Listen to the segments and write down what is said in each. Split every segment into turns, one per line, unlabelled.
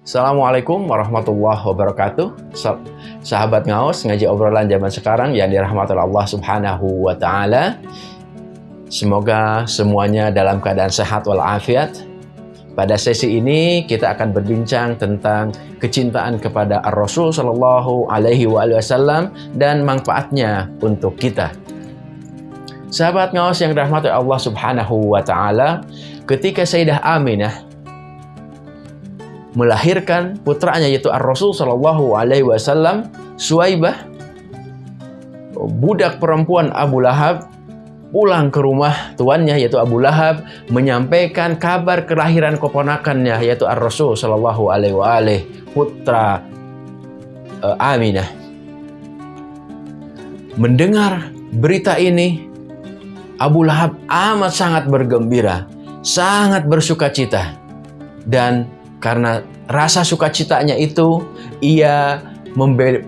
Assalamualaikum warahmatullahi wabarakatuh. Sahabat ngaos ngaji obrolan zaman sekarang yang dirahmati Allah subhanahu wa ta'ala. Semoga semuanya dalam keadaan sehat walafiat. Pada sesi ini kita akan berbincang tentang kecintaan kepada Ar-Rasul Sallallahu Alaihi Wasallam dan manfaatnya untuk kita. Sahabat ngawas yang dirahmati Allah Subhanahu wa taala, ketika Sayyidah Aminah melahirkan putranya yaitu Ar-Rasul Shallallahu Alaihi Wasallam Suwaibah. Budak perempuan Abu Lahab pulang ke rumah tuannya yaitu Abu Lahab menyampaikan kabar kelahiran keponakannya yaitu Ar-Rasul Shallallahu Alaihi Wasallam putra uh, Aminah. Mendengar berita ini Abu Lahab amat sangat bergembira sangat bersuka cita dan karena rasa sukacitanya itu, ia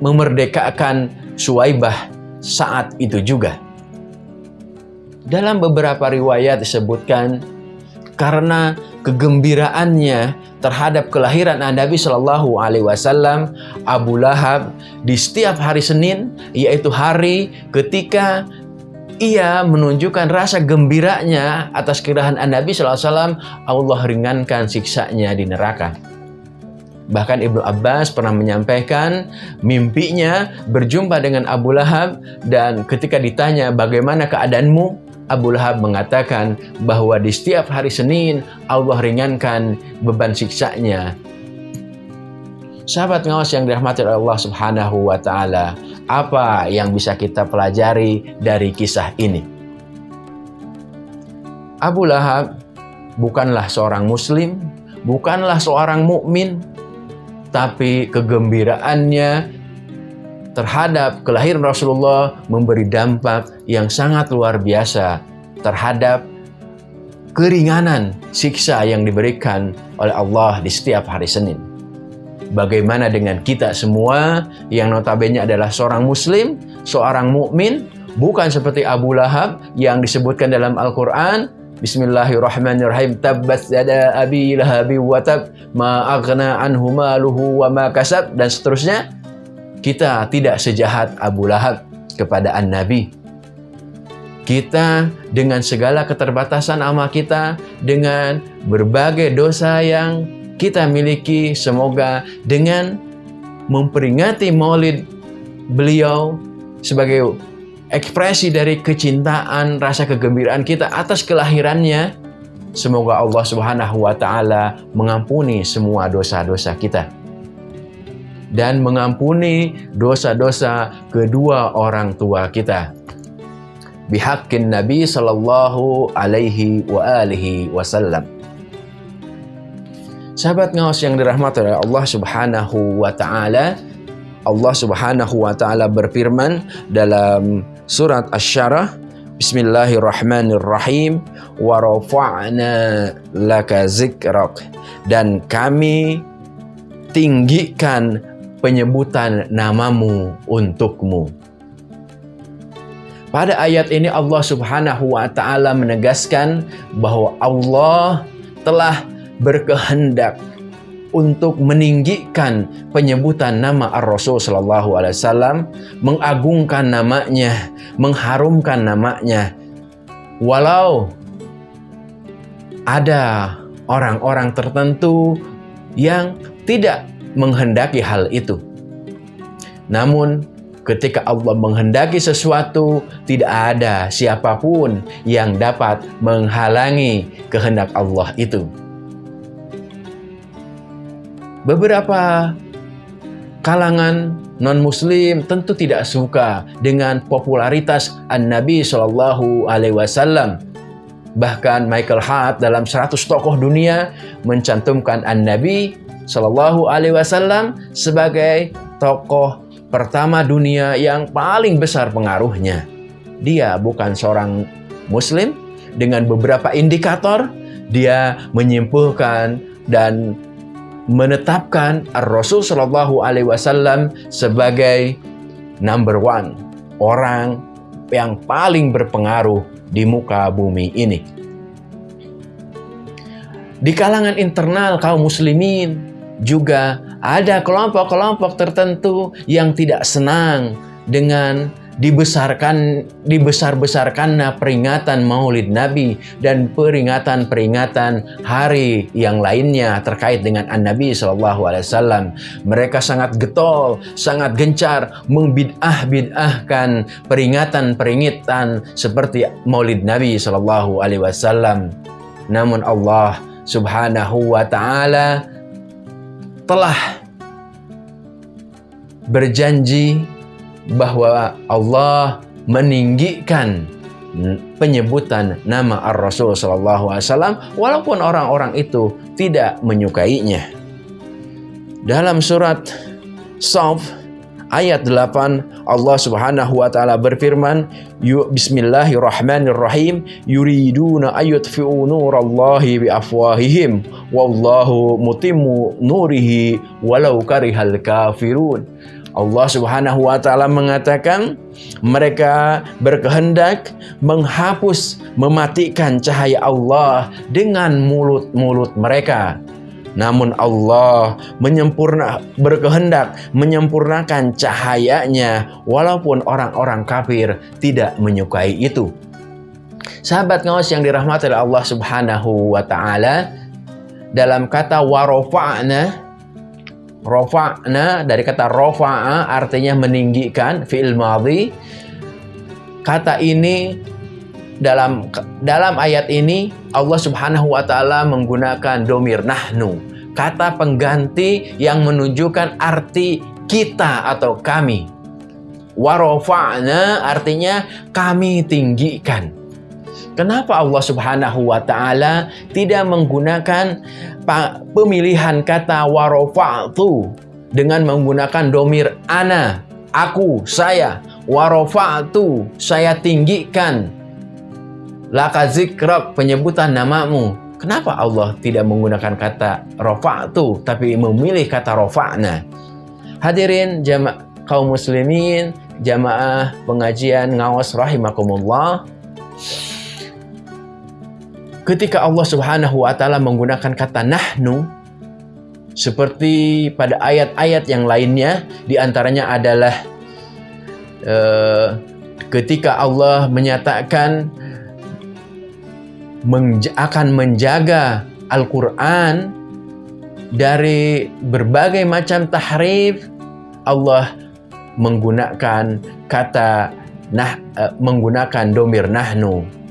memerdekakan Suwaibah saat itu juga. Dalam beberapa riwayat disebutkan, karena kegembiraannya terhadap kelahiran Nabi Shallallahu Alaihi Wasallam, Abu Lahab di setiap hari Senin, yaitu hari ketika ia menunjukkan rasa gembiranya atas kirahan Nabi SAW, Allah ringankan siksanya di neraka. Bahkan Ibnu Abbas pernah menyampaikan mimpinya berjumpa dengan Abu Lahab dan ketika ditanya bagaimana keadaanmu, Abu Lahab mengatakan bahwa di setiap hari Senin Allah ringankan beban siksanya. Sahabat ngawas yang dirahmati Allah Subhanahu wa taala, apa yang bisa kita pelajari dari kisah ini? Abu Lahab bukanlah seorang muslim, bukanlah seorang mukmin, tapi kegembiraannya terhadap kelahiran Rasulullah memberi dampak yang sangat luar biasa terhadap keringanan siksa yang diberikan oleh Allah di setiap hari Senin. Bagaimana dengan kita semua yang notabene adalah seorang muslim, seorang mukmin, bukan seperti Abu Lahab yang disebutkan dalam Al-Qur'an Bismillahirrahmanirrahim tabbat yada abi lahabi wa tab ma aghna anhu maluhu wa ma kasab dan seterusnya. Kita tidak sejahat Abu Lahab kepada An-Nabi. Kita dengan segala keterbatasan amal kita dengan berbagai dosa yang kita miliki semoga dengan memperingati maulid beliau sebagai ekspresi dari kecintaan, rasa kegembiraan kita atas kelahirannya. Semoga Allah Subhanahu wa taala mengampuni semua dosa-dosa kita dan mengampuni dosa-dosa kedua orang tua kita. Bihaqqin Nabi sallallahu alaihi wa alihi wasallam. Sahabat ngawas yang dirahmati oleh Allah Subhanahu wa taala, Allah Subhanahu wa taala berfirman dalam surat Asy-Syarah Bismillahirrahmanirrahim wa rafa'na laka zikrak dan kami tinggikan penyebutan namamu untukmu. Pada ayat ini Allah Subhanahu wa taala menegaskan bahwa Allah telah berkehendak untuk meninggikan penyebutan nama Ar-Rasul Sallallahu Alaihi Wasallam, mengagungkan namanya, mengharumkan namanya. Walau ada orang-orang tertentu yang tidak menghendaki hal itu. Namun ketika Allah menghendaki sesuatu, tidak ada siapa pun yang dapat menghalangi kehendak Allah itu. Beberapa kalangan non-muslim tentu tidak suka dengan popularitas An-Nabi Shallallahu Alaihi Wasallam. Bahkan Michael Hart dalam 100 tokoh dunia mencantumkan An-Nabi Shallallahu Alaihi Wasallam sebagai tokoh pertama dunia yang paling besar pengaruhnya. Dia bukan seorang muslim dengan beberapa indikator dia menyimpulkan dan menetapkan Rasul Shallallahu Alaihi Wasallam sebagai number one orang yang paling berpengaruh di muka bumi ini. Di kalangan internal kaum muslimin, juga ada kelompok-kelompok tertentu yang tidak senang dengan dibesarkan dibesar-besarkannya peringatan Maulid Nabi dan peringatan-peringatan hari yang lainnya terkait dengan An-Nabi sallallahu alaihi wasallam. Mereka sangat getol, sangat gencar membid'ah-bid'ahkan peringatan-peringatan seperti Maulid Nabi sallallahu alaihi wasallam. Namun Allah Subhanahu wa taala telah berjanji bahwa Allah meninggikan penyebutan nama Ar-Rasul sallallahu alaihi wasallam walaupun orang-orang itu tidak menyukainya. Dalam surat Saf ayat 8 Allah Subhanahu wa taala berfirman Bismillahirrahmanirrahim. Yuriduna ayutfi'u nurallahi biafwahihim wallahu mutimmu nurihi walau karihal kafirun Allah Subhanahu wa taala mengatakan mereka berkehendak menghapus mematikan cahaya Allah dengan mulut-mulut mereka. Namun Allah menyempurna berkehendak menyempurnakan cahayanya walaupun orang-orang kafir tidak menyukai itu. Sahabat ngawas yang dirahmati oleh Allah Subhanahu wa taala dalam kata warofa'na Rofa'na dari kata rofa'a artinya meninggikan fi'il madhi. Kata ini dalam dalam ayat ini Allah Subhanahu wa taala menggunakan domir nahnu, kata pengganti yang menunjukkan arti kita atau kami. Warofa'na artinya kami tinggikan. Kenapa Allah Subhanahu wa taala tidak menggunakan pemilihan kata warofa'tu dengan menggunakan domir ana, aku, saya, warofa'tu, saya tinggikan. Laka zikrok, penyebutan namamu. Kenapa Allah tidak menggunakan kata rofa'tu tapi memilih kata rofa'na? Hadirin jamaah kaum muslimin, jamaah pengajian ngawas rahimakumullah ketika Allah Subhanahu wa taala menggunakan kata nahnu seperti pada ayat-ayat yang lainnya di antaranya adalah uh, ketika Allah menyatakan menj akan menjaga Al-Qur'an dari berbagai macam tahrif Allah menggunakan kata nah uh, menggunakan domir nahnu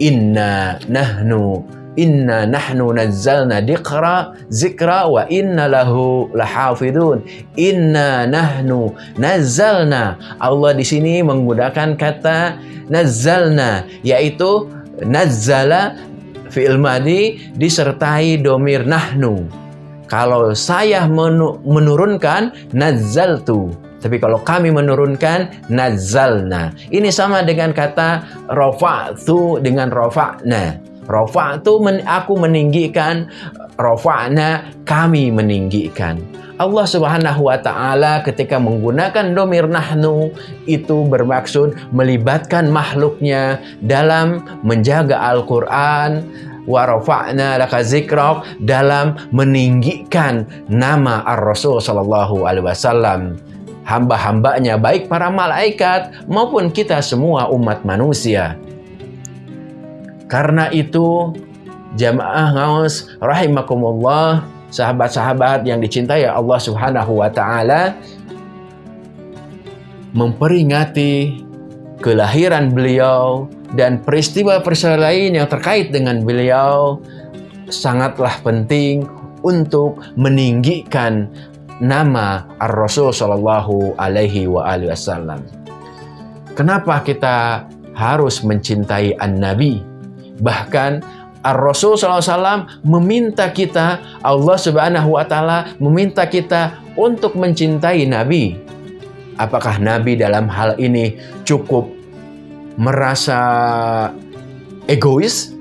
inna nahnu inna nahnu nazzalna dikra zikra wa inna lahu lahafidun. Inna nahnu nazzalna. Allah di sini menggunakan kata nazzalna yaitu nazzala fi'il madi disertai domir nahnu kalau saya menurunkan nazzaltu tapi kalau kami menurunkan nazalna. Ini sama dengan kata rofa'tu dengan rofa'na. Rofa'tu men, aku meninggikan, rofa'na kami meninggikan. Allah Subhanahu wa taala ketika menggunakan domir nahnu itu bermaksud melibatkan makhluknya dalam menjaga Al-Qur'an wa rafa'na laka zikrak dalam meninggikan nama Ar-Rasul sallallahu alaihi wasallam hamba-hambanya baik para malaikat maupun kita semua umat manusia. Karena itu jamaah ngaus rahimakumullah sahabat-sahabat yang dicintai Allah Subhanahu wa taala memperingati kelahiran beliau dan peristiwa-peristiwa lain yang terkait dengan beliau sangatlah penting untuk meninggikan nama Ar-Rasul Shallallahu Alaihi Wasallam. Kenapa kita harus mencintai An-Nabi? Bahkan Ar-Rasul SAW meminta kita, Allah Subhanahu Wa Taala meminta kita untuk mencintai Nabi. Apakah Nabi dalam hal ini cukup merasa egois,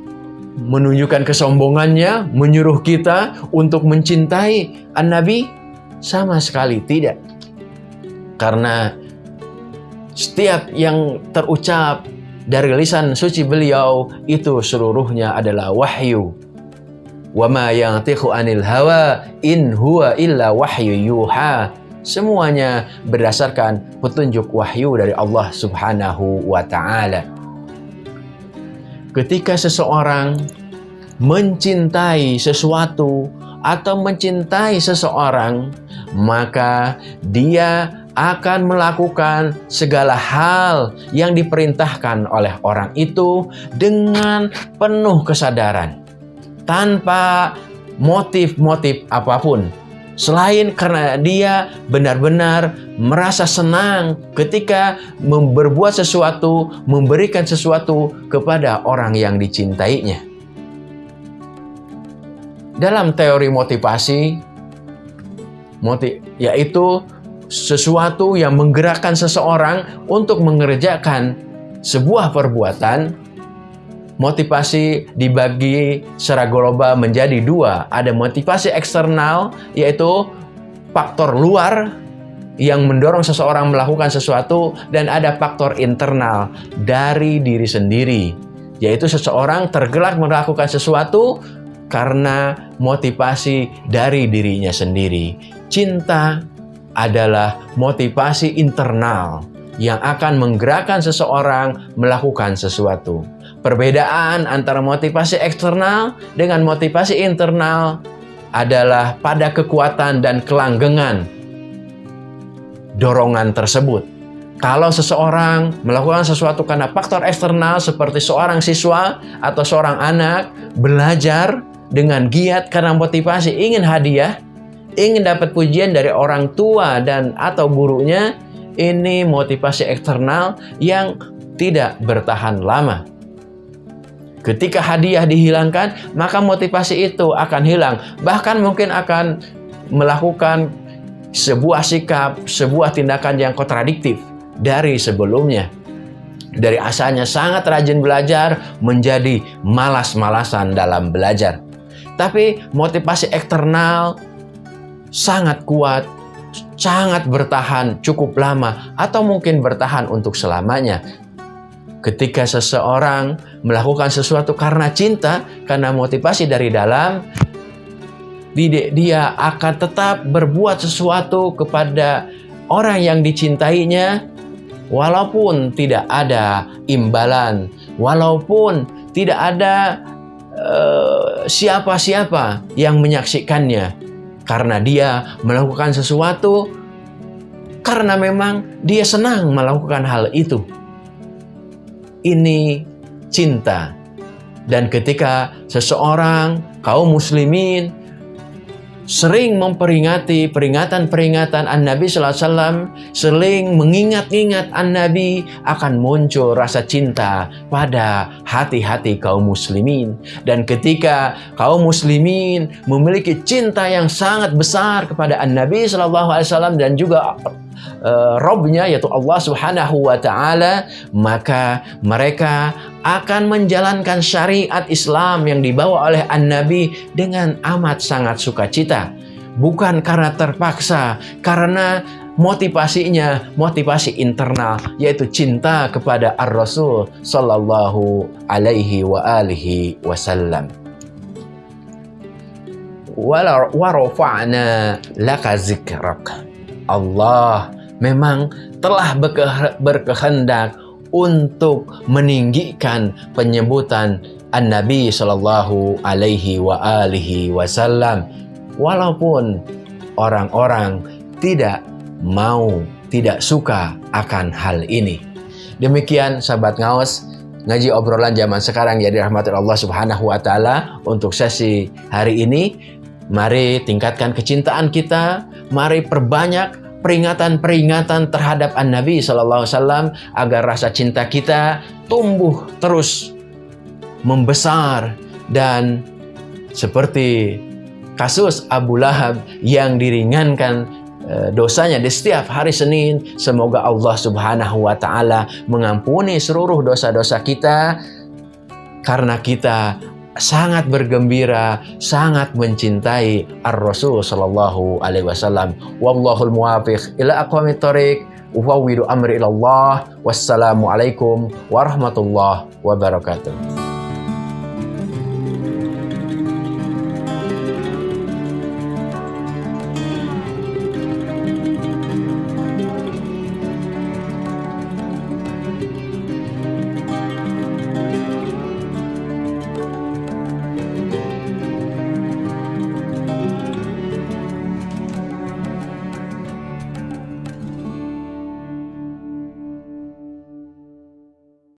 menunjukkan kesombongannya, menyuruh kita untuk mencintai An-Nabi? Sama sekali tidak. Karena setiap yang terucap dari lisan suci beliau itu seluruhnya adalah wahyu. Wa ma yantiqu anil hawa in huwa illa wahyu yuha. Semuanya berdasarkan petunjuk wahyu dari Allah Subhanahu wa taala. Ketika seseorang mencintai sesuatu atau mencintai seseorang, maka dia akan melakukan segala hal yang diperintahkan oleh orang itu dengan penuh kesadaran, tanpa motif-motif apa pun. Selain karena dia benar-benar merasa senang ketika berbuat sesuatu, memberikan sesuatu kepada orang yang dicintainya. Dalam teori motivasi, motiv, yaitu sesuatu yang menggerakkan seseorang untuk mengerjakan sebuah perbuatan, motivasi dibagi secara global menjadi dua. Ada motivasi eksternal, yaitu faktor luar yang mendorong seseorang melakukan sesuatu, dan ada faktor internal dari diri sendiri, yaitu seseorang tergerak melakukan sesuatu karena motivasi dari dirinya sendiri. Cinta, adalah motivasi internal yang akan menggerakkan seseorang melakukan sesuatu. Perbedaan antara motivasi eksternal dengan motivasi internal adalah pada kekuatan dan kelanggengan dorongan tersebut. Kalau seseorang melakukan sesuatu karena faktor eksternal seperti seorang siswa atau seorang anak belajar dengan giat karena motivasi ingin hadiah, ingin dapat pujian dari orang tua dan atau gurunya, ini motivasi eksternal yang tidak bertahan lama. Ketika hadiah dihilangkan, maka motivasi itu akan hilang. Bahkan mungkin akan melakukan sebuah sikap, sebuah tindakan yang kontradiktif dari sebelumnya. Dari asalnya sangat rajin belajar, menjadi malas-malasan dalam belajar. Tapi motivasi eksternal sangat kuat, sangat bertahan cukup lama, atau mungkin bertahan untuk selamanya. Ketika seseorang melakukan sesuatu karena cinta, karena motivasi dari dalam, dia akan tetap berbuat sesuatu kepada orang yang dicintainya, walaupun tidak ada imbalan, walaupun tidak ada eh, siapa-siapa uh, yang menyaksikannya karena dia melakukan sesuatu karena memang dia senang melakukan hal itu. Ini cinta. Dan ketika seseorang kaum muslimin sering memperingati peringatan-peringatan An-Nabi Sallallahu Alaihi Wasallam, sering mengingat-ingat An-Nabi akan muncul rasa cinta pada hati-hati kaum muslimin. Dan ketika kaum muslimin memiliki cinta yang sangat besar kepada An-Nabi Sallallahu Alaihi Wasallam dan juga uh, Robnya yaitu Allah Subhanahu wa taala, maka mereka akan menjalankan syariat Islam yang dibawa oleh An-Nabi dengan amat sangat sukacita. Bukan karena terpaksa, karena motivasinya motivasi internal yaitu cinta kepada Ar-Rasul sallallahu alaihi wa alihi wasallam. Wa rafa'na laka zikrak. Allah memang telah berkehendak untuk meninggikan penyebutan An-Nabi Shallallahu Alaihi wa alihi Wasallam, walaupun orang-orang tidak mau, tidak suka akan hal ini. Demikian sahabat ngawas ngaji obrolan zaman sekarang ya dirahmati Allah Subhanahu wa taala untuk sesi hari ini. Mari tingkatkan kecintaan kita, mari perbanyak peringatan-peringatan terhadap An-Nabi Sallallahu Alaihi Wasallam agar rasa cinta kita tumbuh terus membesar dan seperti kasus Abu Lahab yang diringankan eh, dosanya di setiap hari Senin semoga Allah Subhanahu wa taala mengampuni seluruh dosa-dosa kita karena kita sangat bergembira, sangat mencintai Ar-Rasul sallallahu alaihi wasallam. Wallahul muwafiq ila aqwamit thoriq. Ufawwidu amri ila Allah. Wassalamualaikum warahmatullahi wabarakatuh.